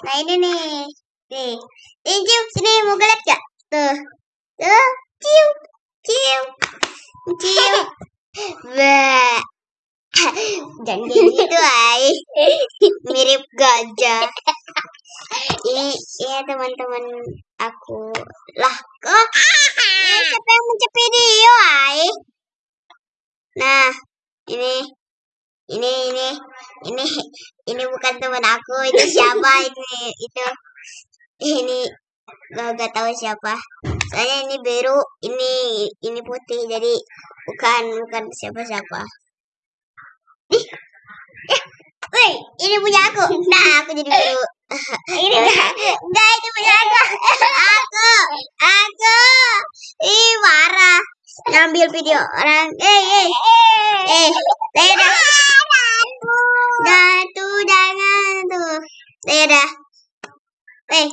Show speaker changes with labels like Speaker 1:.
Speaker 1: Nah ini nih. Nih. Nih cium sini mau lihat gak? Tuh. Tuh. Cium. Cium. Cium. Wah. Jangan kayak gitu, ay. Mirip gajah. Ini ya teman-teman aku. Lah, kok ini siapa yang mencet video, ay? Nah, ini ini ini ini ini bukan teman aku itu siapa ini itu ini gak, gak tahu siapa soalnya ini biru ini ini putih jadi bukan bukan siapa siapa ih eh, Woi, ini punya aku. Nah, aku jadi biru. ini enggak, enggak itu punya aku. Aku, aku. Ih, marah. Ngambil video orang. Eh, eh. Eh, dadah. Dah tuh jangan tuh. Dadah. Eh.